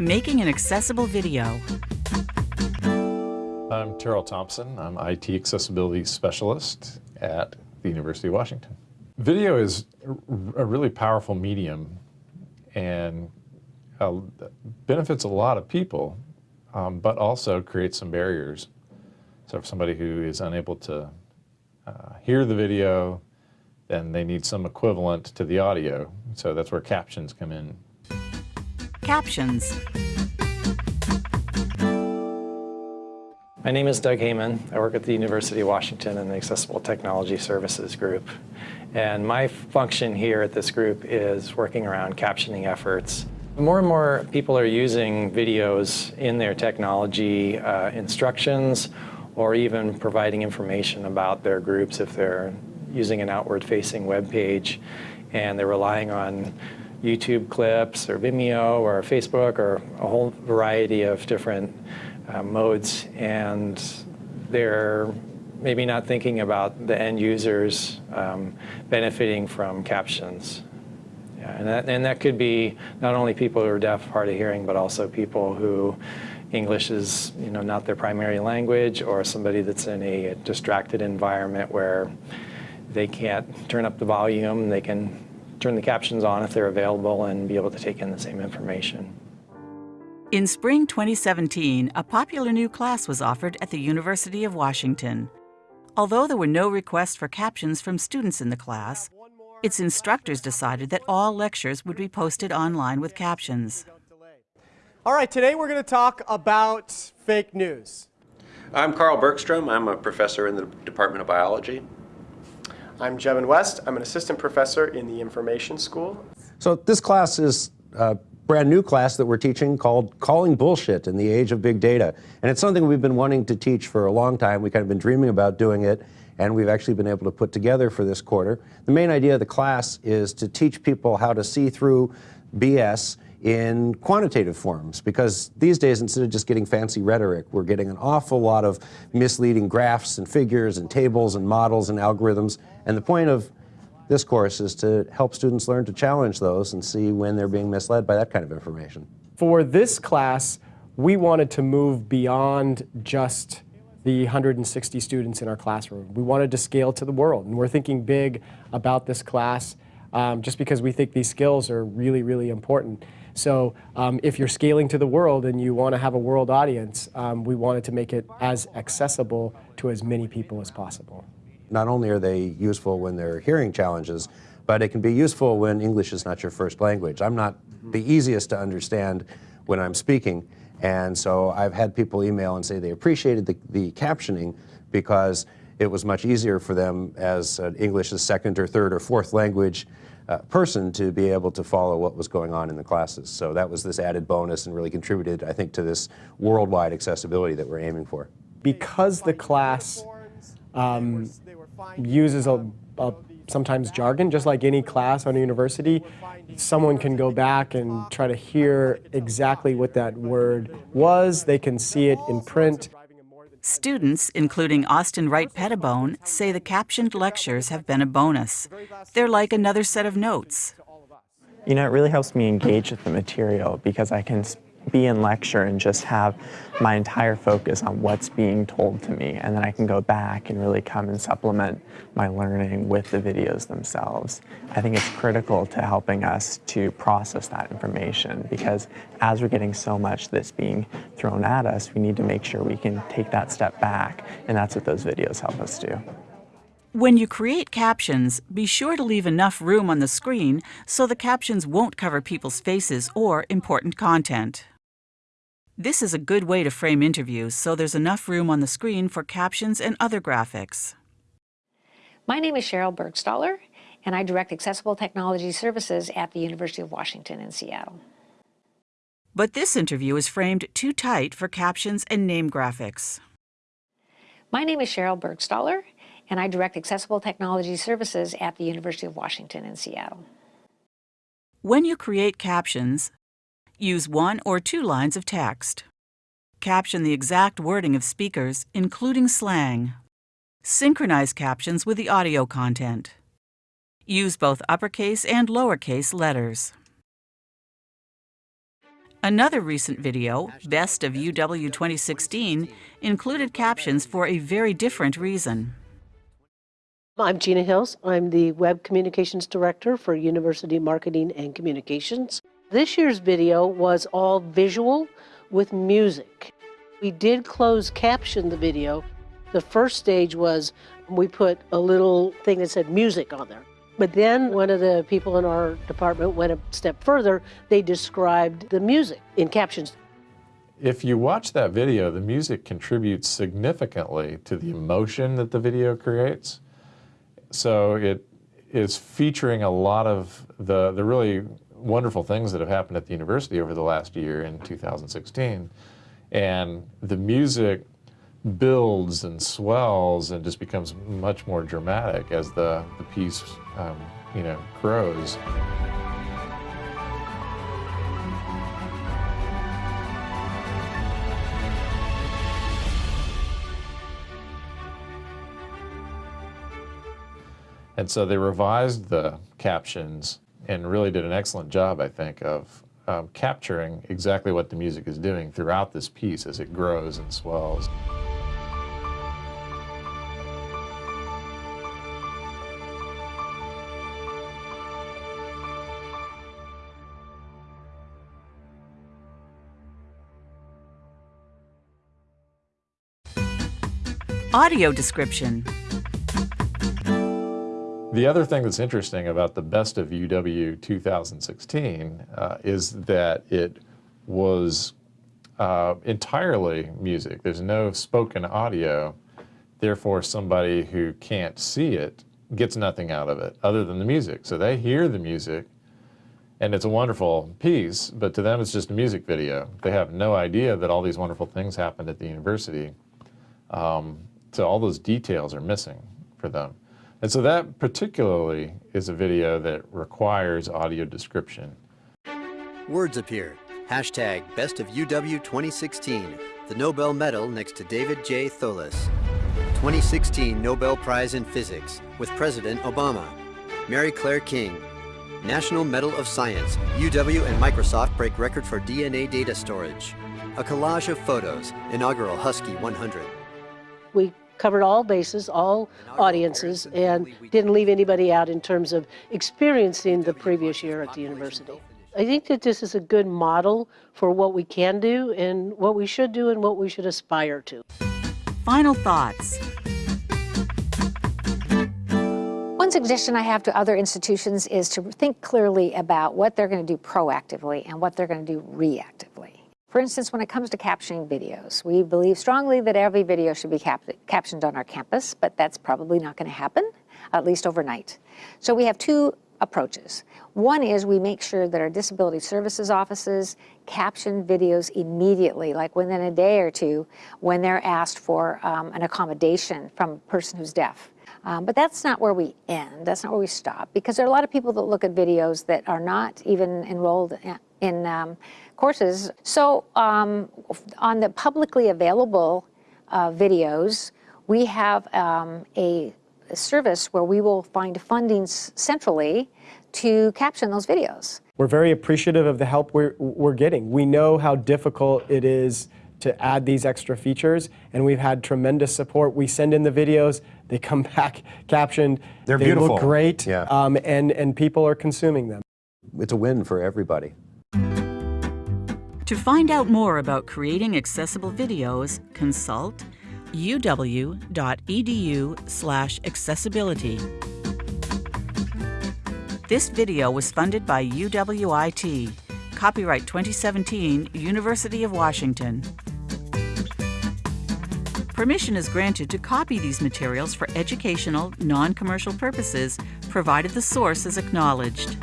Making an accessible video. I'm Terrill Thompson. I'm IT Accessibility Specialist at the University of Washington. Video is a really powerful medium and uh, benefits a lot of people, um, but also creates some barriers. So for somebody who is unable to uh, hear the video, then they need some equivalent to the audio. So that's where captions come in. Captions. My name is Doug Hayman. I work at the University of Washington in the Accessible Technology Services Group. And my function here at this group is working around captioning efforts. More and more people are using videos in their technology uh, instructions or even providing information about their groups if they're using an outward-facing web page and they're relying on YouTube clips or Vimeo or Facebook or a whole variety of different uh, modes and they're maybe not thinking about the end users um, benefiting from captions. Yeah, and, that, and that could be not only people who are deaf, hard of hearing, but also people who English is you know, not their primary language or somebody that's in a distracted environment where they can't turn up the volume, they can turn the captions on if they're available and be able to take in the same information. In spring 2017, a popular new class was offered at the University of Washington. Although there were no requests for captions from students in the class, its instructors decided that all lectures would be posted online with captions. All right, today we're going to talk about fake news. I'm Carl Bergstrom. I'm a professor in the Department of Biology. I'm Jevin West. I'm an assistant professor in the Information School. So this class is a brand new class that we're teaching called Calling Bullshit in the Age of Big Data. And it's something we've been wanting to teach for a long time. We've kind of been dreaming about doing it, and we've actually been able to put together for this quarter. The main idea of the class is to teach people how to see through BS in quantitative forms because these days instead of just getting fancy rhetoric we're getting an awful lot of misleading graphs and figures and tables and models and algorithms and the point of this course is to help students learn to challenge those and see when they're being misled by that kind of information. For this class, we wanted to move beyond just the 160 students in our classroom. We wanted to scale to the world, and we're thinking big about this class um, just because we think these skills are really, really important. So um, if you're scaling to the world and you want to have a world audience, um, we wanted to make it as accessible to as many people as possible. Not only are they useful when they're hearing challenges, but it can be useful when English is not your first language. I'm not the easiest to understand when I'm speaking, and so I've had people email and say they appreciated the, the captioning because it was much easier for them as an English as second or third or fourth language uh, person to be able to follow what was going on in the classes. So that was this added bonus and really contributed, I think, to this worldwide accessibility that we're aiming for. Because the class um, uses a, a, sometimes jargon, just like any class on a university. Someone can go back and try to hear exactly what that word was. They can see it in print. Students, including Austin Wright Pettibone, say the captioned lectures have been a bonus. They're like another set of notes. You know, it really helps me engage with the material because I can be in lecture and just have my entire focus on what's being told to me and then I can go back and really come and supplement my learning with the videos themselves. I think it's critical to helping us to process that information because as we're getting so much that's being thrown at us, we need to make sure we can take that step back and that's what those videos help us do. When you create captions, be sure to leave enough room on the screen so the captions won't cover people's faces or important content. This is a good way to frame interviews so there's enough room on the screen for captions and other graphics. My name is Sheryl Burgstahler, and I direct Accessible Technology Services at the University of Washington in Seattle. But this interview is framed too tight for captions and name graphics. My name is Sheryl Burgstahler, and I direct Accessible Technology Services at the University of Washington in Seattle. When you create captions, use one or two lines of text. Caption the exact wording of speakers, including slang. Synchronize captions with the audio content. Use both uppercase and lowercase letters. Another recent video, Best of UW 2016, included captions for a very different reason. I'm Gina Hills. I'm the Web Communications Director for University Marketing and Communications. This year's video was all visual with music. We did close caption the video. The first stage was we put a little thing that said music on there. But then one of the people in our department went a step further. They described the music in captions. If you watch that video, the music contributes significantly to the emotion that the video creates. So it is featuring a lot of the, the really wonderful things that have happened at the university over the last year in 2016. And the music builds and swells and just becomes much more dramatic as the, the piece, um, you know, grows. And so they revised the captions and really did an excellent job, I think, of um, capturing exactly what the music is doing throughout this piece as it grows and swells. Audio description. The other thing that's interesting about the Best of UW 2016 uh, is that it was uh, entirely music. There's no spoken audio. Therefore, somebody who can't see it gets nothing out of it other than the music. So they hear the music and it's a wonderful piece, but to them it's just a music video. They have no idea that all these wonderful things happened at the university. Um, so all those details are missing for them. And so that particularly is a video that requires audio description. Words appear. Hashtag Best of UW 2016. The Nobel Medal next to David J. Thouless. 2016 Nobel Prize in Physics with President Obama. Mary Claire King. National Medal of Science. UW and Microsoft break record for DNA data storage. A collage of photos. Inaugural Husky 100. We covered all bases, all audiences, and didn't leave anybody out in terms of experiencing the previous year at the university. I think that this is a good model for what we can do and what we should do and what we should aspire to. Final thoughts. One suggestion I have to other institutions is to think clearly about what they're going to do proactively and what they're going to do reactively. For instance, when it comes to captioning videos, we believe strongly that every video should be cap captioned on our campus, but that's probably not going to happen, at least overnight. So we have two approaches. One is we make sure that our disability services offices caption videos immediately, like within a day or two, when they're asked for um, an accommodation from a person who's deaf. Um, but that's not where we end. That's not where we stop because there are a lot of people that look at videos that are not even enrolled in, in um, courses. So um, on the publicly available uh, videos, we have um, a, a service where we will find funding centrally to caption those videos. We're very appreciative of the help we're, we're getting. We know how difficult it is to add these extra features, and we've had tremendous support. We send in the videos, they come back captioned. They're they beautiful. look great, Yeah. um, and, and people are consuming them. It's a win for everybody. To find out more about creating accessible videos, consult uw.edu slash accessibility. This video was funded by UWIT. Copyright 2017, University of Washington. Permission is granted to copy these materials for educational, non-commercial purposes, provided the source is acknowledged.